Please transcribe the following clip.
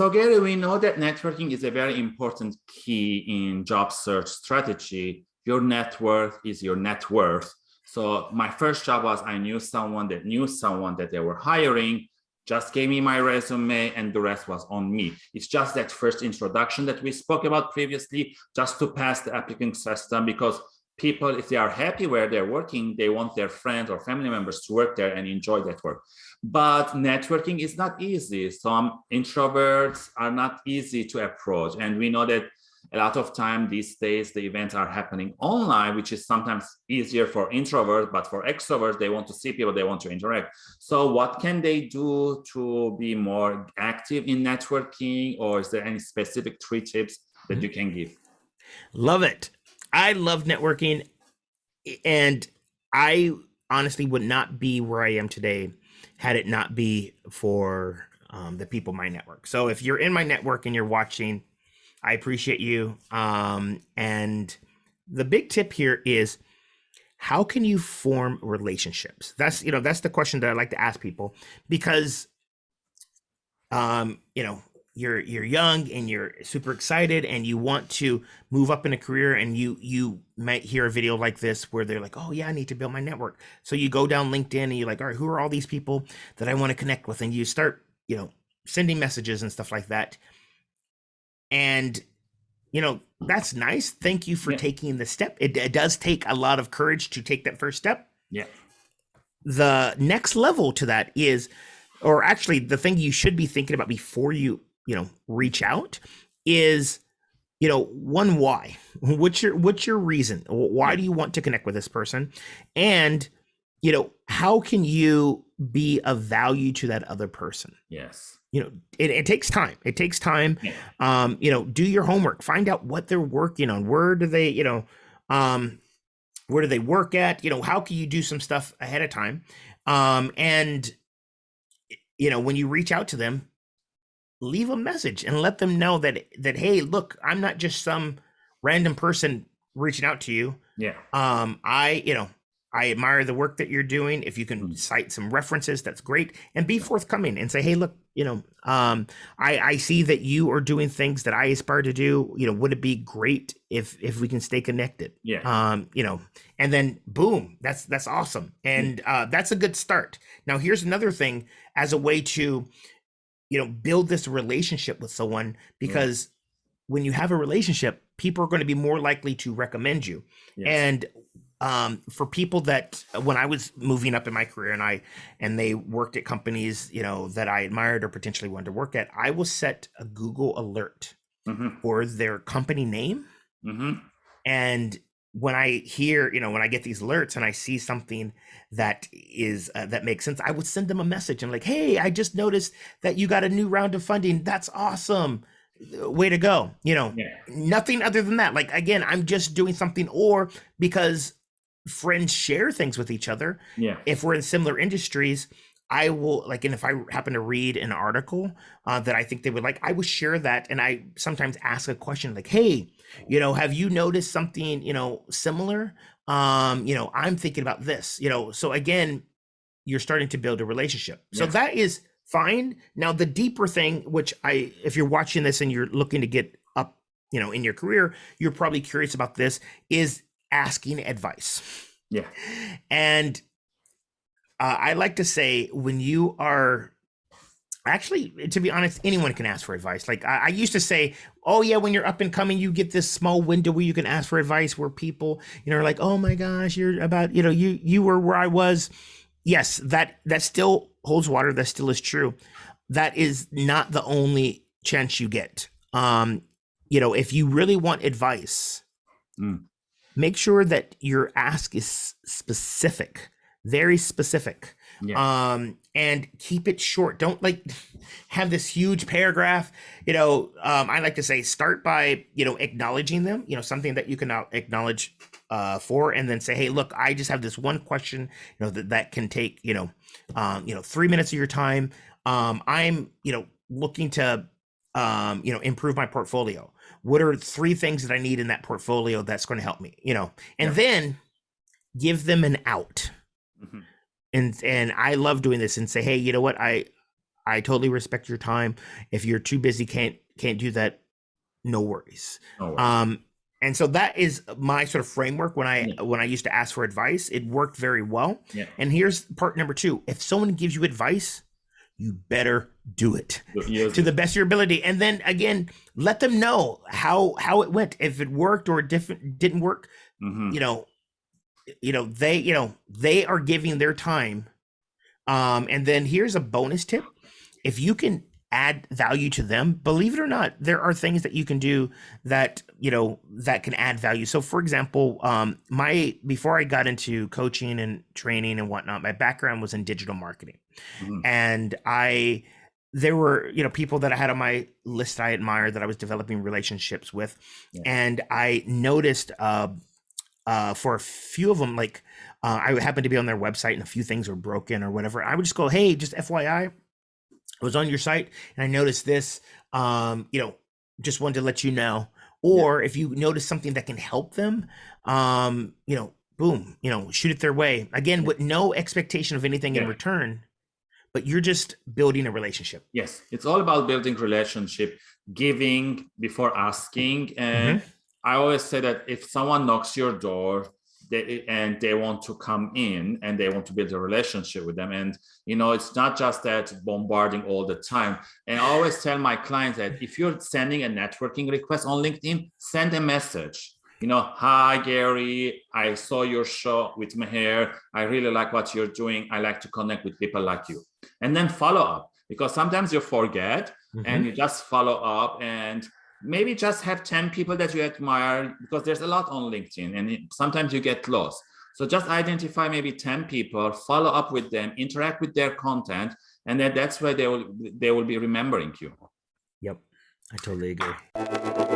So Gary, we know that networking is a very important key in job search strategy. Your network is your net worth. So my first job was I knew someone that knew someone that they were hiring, just gave me my resume and the rest was on me. It's just that first introduction that we spoke about previously, just to pass the applicant system because people, if they are happy where they're working, they want their friends or family members to work there and enjoy that work. But networking is not easy. Some introverts are not easy to approach. And we know that a lot of time these days the events are happening online which is sometimes easier for introverts but for extroverts they want to see people they want to interact so what can they do to be more active in networking or is there any specific three tips that mm-hmm. you can give love it i love networking and i honestly would not be where i am today had it not be for um, the people my network so if you're in my network and you're watching I appreciate you. Um, and the big tip here is how can you form relationships? That's, you know, that's the question that I like to ask people because, um, you know, you're, you're young and you're super excited and you want to move up in a career and you, you might hear a video like this where they're like, oh yeah, I need to build my network. So you go down LinkedIn and you're like, all right, who are all these people that I want to connect with? And you start, you know, sending messages and stuff like that and you know that's nice thank you for yeah. taking the step it, it, does take a lot of courage to take that first step yeah the next level to that is or actually the thing you should be thinking about before you you know reach out is you know one why? What's your what's your reason? Why do you want to connect with this person? And you know how can you be of value to that other person? Yes. You know it, it takes time. It takes time. Yeah. um you know do your homework. Find out what they're working on. Where do they you know um where do they work at? You know how can you do some stuff ahead of time? Um and you know when you reach out to them leave a message and let them know that that hey look i'm not just some random person reaching out to you yeah um i you know I admire the work that you're doing. If you can mm. cite some references, that's great. And be forthcoming and say, hey, look, you know, um, I, I see that you are doing things that I aspire to do. You know, would it be great if if we can stay connected? Yeah. Um, you know, and then boom, that's that's awesome. And uh, that's a good start. Now here's another thing as a way to, you know, build this relationship with someone because yeah. when you have a relationship, people are going to be more likely to recommend you. Yes. And um, for people that when I was moving up in my career and I and they worked at companies you know that I admired or potentially wanted to work at, I will set a Google alert mm-hmm. for their company name, mm-hmm. and when I hear you know when I get these alerts and I see something that is uh, that makes sense, I would send them a message and like, hey, I just noticed that you got a new round of funding. That's awesome way to go you know yeah. nothing other than that like again i'm just doing something or because friends share things with each other. Yeah. If we're in similar industries, I will like, and if I happen to read an article uh, that I think they would like, I will share that. And I sometimes ask a question like, "Hey, you know, have you noticed something, you know, similar? Um, you know, I'm thinking about this. You know, so again, you're starting to build a relationship. So that is fine. Now, the deeper thing, which I, if you're watching this and you're looking to get up, you know, in your career, you're probably curious about this. Is asking advice. Yeah. And uh, I like to say when you are actually, to be honest, anyone can ask for advice. Like I, I, used to say, oh yeah, when you're up and coming, you get this small window where you can ask for advice where people, you know, are like, oh my gosh, you're about, you know, you you were where I was. Yes, that that still holds water. That still is true. That is not the only chance you get. Um, you know, if you really want advice, mm make sure that your ask is specific, very specific. Yeah. Um, and keep it short. Don't like have this huge paragraph. You know, um, I like to say start by, you know, acknowledging them, you know, something that you can acknowledge uh, for, and then say, hey, look, I just have this one question, you know, that, that can take, you know, um, you know, three minutes of your time. Um, I'm, you know, looking to, um, you know, improve my portfolio what are three things that I need in that portfolio that's going to help me, you know, and yeah. then give them an out. Mm-hmm. And and I love doing this and say, hey, you know what, I I totally respect your time. If you're too busy, can't can't do that, no worries. No worries. Um, and so that is my sort of framework when I Yeah. when I used to ask for advice. It worked very well. Yeah. And here's part number two: if someone gives you advice, you better do it Use to the best of your ability. And then again, let them know how how it went. If it worked or it different didn't work, Mhm. you know, you know they you know they are giving their time. Um, and then here's a bonus tip: if you can add value to them, believe it or not, there are things that you can do that you know that can add value. So, for example, um, my before I got into coaching and training and whatnot, my background was in digital marketing, Mhm. and I there were you know people that I had on my list I admire that I was developing relationships with, Yeah. and I noticed uh, uh, for a few of them like. Uh, I happened to be on their website and a few things were broken or whatever. I would just go, "Hey, just FYI, I was on your site and I noticed this. Um, you know, just wanted to let you know. Or if you notice something that can help them, um, you know, boom, you know, shoot it their way. Again, with no expectation of anything in return, but you're just building a relationship. Yes, it's all about building relationship, giving before asking. And I always say that if someone knocks your door they, and they want to come in and they want to build a relationship with them, and you know, it's not just that bombarding all the time. And I always tell my clients that if you're sending a networking request on LinkedIn, send a message. You know, hi Gary, I saw your show with Meher. I really like what you're doing. I like to connect with people like you. And then follow up because sometimes you forget Mhm. and you just follow up and maybe just have 10 people that you admire because there's a lot on linkedin and it, sometimes you get lost so just identify maybe 10 people follow up with them interact with their content and then that's where they will they will be remembering you Yep. I totally agree.